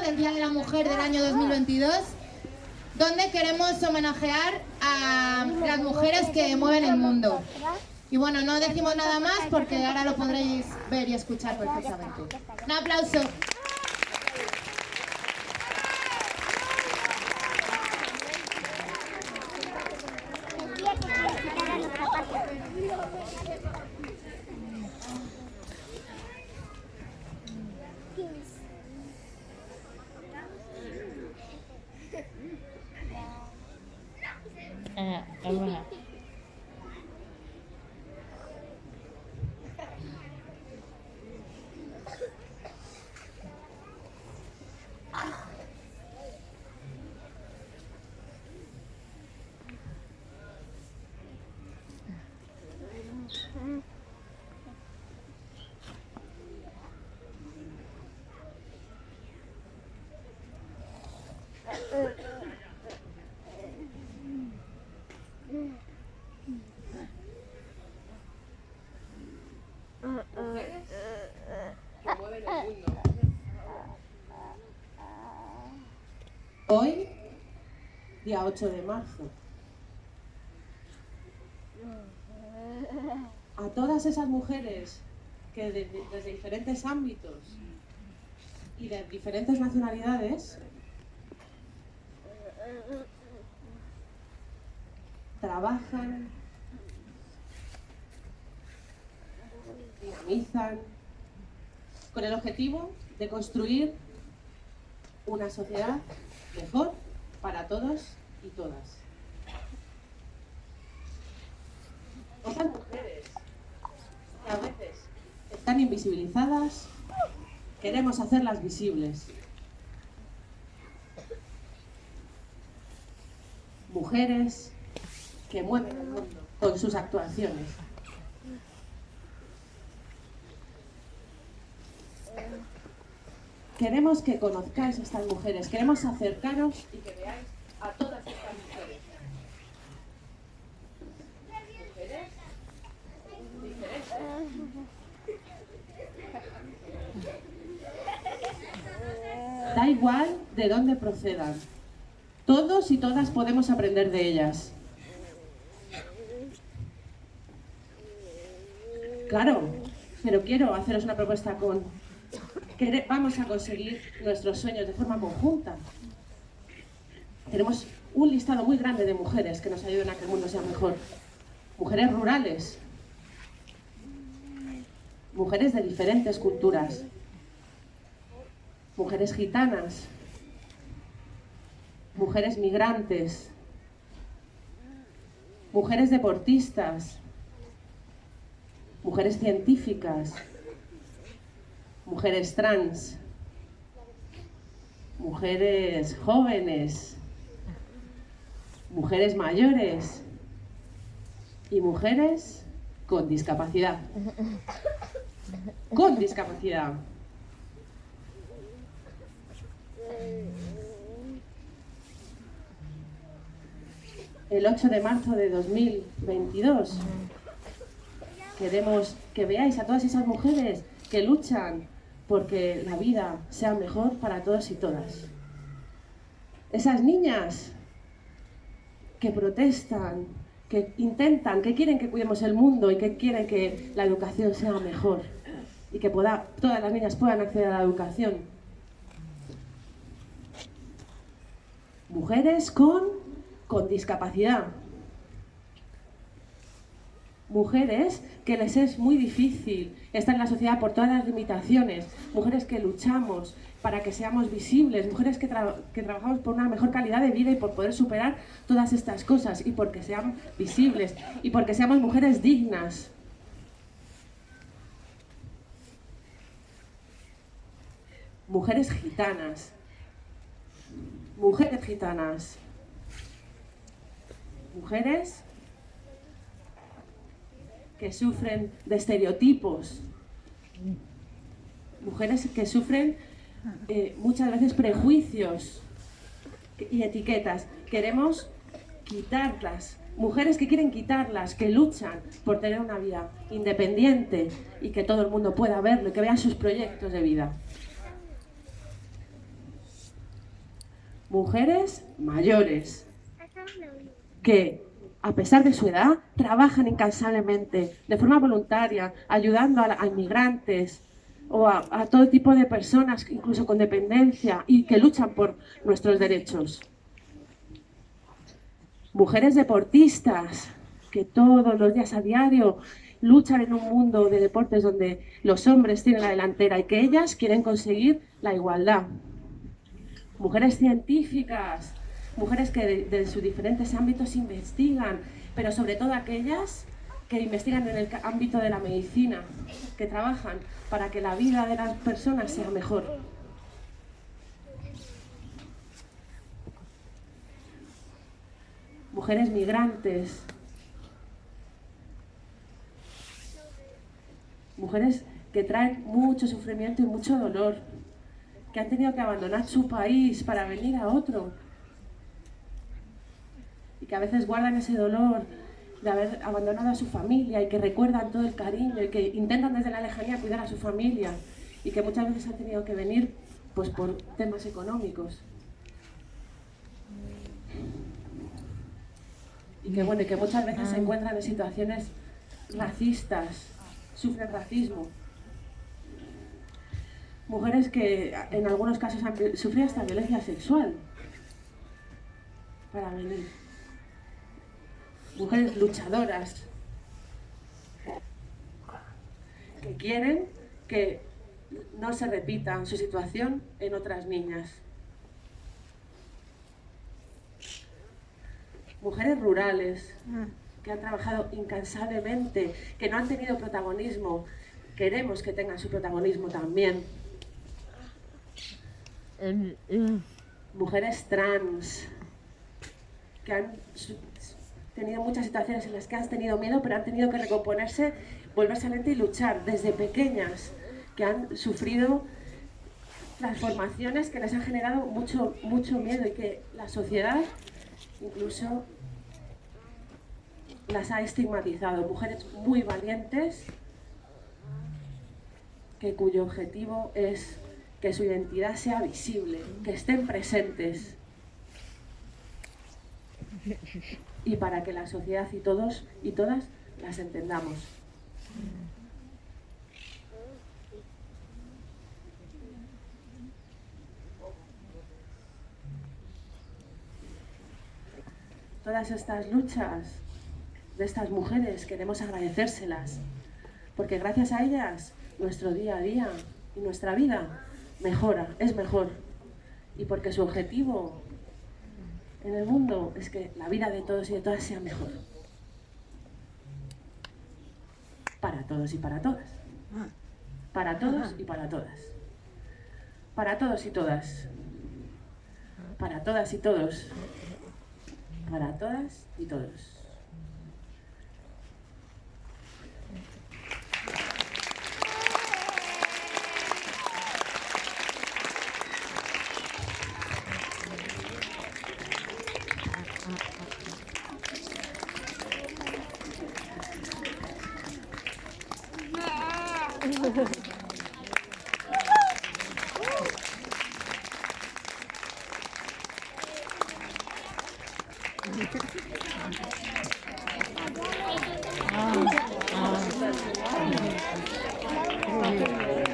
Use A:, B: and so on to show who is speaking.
A: del Día de la Mujer del año 2022, donde queremos homenajear a las mujeres que mueven el mundo. Y bueno, no decimos nada más porque ahora lo podréis ver y escuchar perfectamente. Un aplauso.
B: Eh,
C: 吧 día 8 de marzo. A todas esas mujeres que de- de- desde diferentes ámbitos y de diferentes nacionalidades trabajan, dinamizan, con el objetivo de construir una sociedad mejor para todos y todas. Esas mujeres que a veces están invisibilizadas, queremos hacerlas visibles. Mujeres que mueven el mundo con sus actuaciones. Queremos que conozcáis a estas mujeres, queremos acercaros y que veáis a todas estas mujeres. Da igual de dónde procedan. Todos y todas podemos aprender de ellas. Claro, pero quiero haceros una propuesta con que vamos a conseguir nuestros sueños de forma conjunta. Tenemos un listado muy grande de mujeres que nos ayuden a que el mundo sea mejor. Mujeres rurales, mujeres de diferentes culturas, mujeres gitanas, mujeres migrantes, mujeres deportistas, mujeres científicas, mujeres trans, mujeres jóvenes, mujeres mayores y mujeres con discapacidad. Con discapacidad. El 8 de marzo de 2022 queremos que veáis a todas esas mujeres que luchan porque la vida sea mejor para todos y todas. Esas niñas que protestan, que intentan, que quieren que cuidemos el mundo y que quieren que la educación sea mejor y que todas las niñas puedan acceder a la educación. Mujeres con, con discapacidad. Mujeres que les es muy difícil estar en la sociedad por todas las limitaciones, mujeres que luchamos para que seamos visibles, mujeres que, tra que, trabajamos por una mejor calidad de vida y por poder superar todas estas cosas. Y porque seamos visibles. Y porque seamos mujeres dignas. Mujeres gitanas, mujeres gitanas, mujeres que sufren de estereotipos, mujeres que sufren eh, muchas veces prejuicios y etiquetas. Queremos quitarlas, mujeres que quieren quitarlas, que luchan por tener una vida independiente y que todo el mundo pueda verlo y que vea sus proyectos de vida. mujeres mayores que a pesar de su edad trabajan incansablemente, de forma voluntaria, ayudando a, inmigrantes o a, a todo tipo de personas, incluso con dependencia, y que luchan por nuestros derechos. Mujeres deportistas que todos los días a diario luchan en un mundo de deportes donde los hombres tienen la delantera y que ellas quieren conseguir la igualdad. Mujeres científicas, mujeres que de, sus diferentes ámbitos investigan, pero sobre todo aquellas que investigan en el ámbito de la medicina, que trabajan para que la vida de las personas sea mejor. Mujeres migrantes, mujeres que traen mucho sufrimiento y mucho dolor, que han tenido que abandonar su país para venir a otro que a veces guardan ese dolor de haber abandonado a su familia y que recuerdan todo el cariño y que intentan desde la lejanía cuidar a su familia y que muchas veces han tenido que venir pues por temas económicos. Y que bueno, y que muchas veces se encuentran en situaciones racistas, sufren racismo. Mujeres que en algunos casos han sufrido hasta violencia sexual para venir. Mujeres luchadoras que quieren que no se repita su situación en otras niñas. Mujeres rurales que han trabajado incansablemente, que no han tenido protagonismo. Queremos que tengan su protagonismo también. Mujeres trans que han tenido muchas situaciones en las que han tenido miedo, pero han tenido que recomponerse, volverse a mente y luchar desde pequeñas, que han sufrido transformaciones que les han generado mucho, mucho miedo y que la sociedad incluso las ha estigmatizado. Mujeres muy valientes que cuyo objetivo es que su identidad sea visible, que estén presentes. Y para que la sociedad y todos y todas las entendamos. Todas estas luchas de estas mujeres queremos agradecérselas, porque gracias a ellas nuestro día a día y nuestra vida mejora, es mejor. Y porque su objetivo en el mundo es que la vida de todos y de todas sea mejor. Para todos y para todas. Para todos y para todas. Para todos y todas. Para todas y todos. Para todas y todos.
B: 아, 아.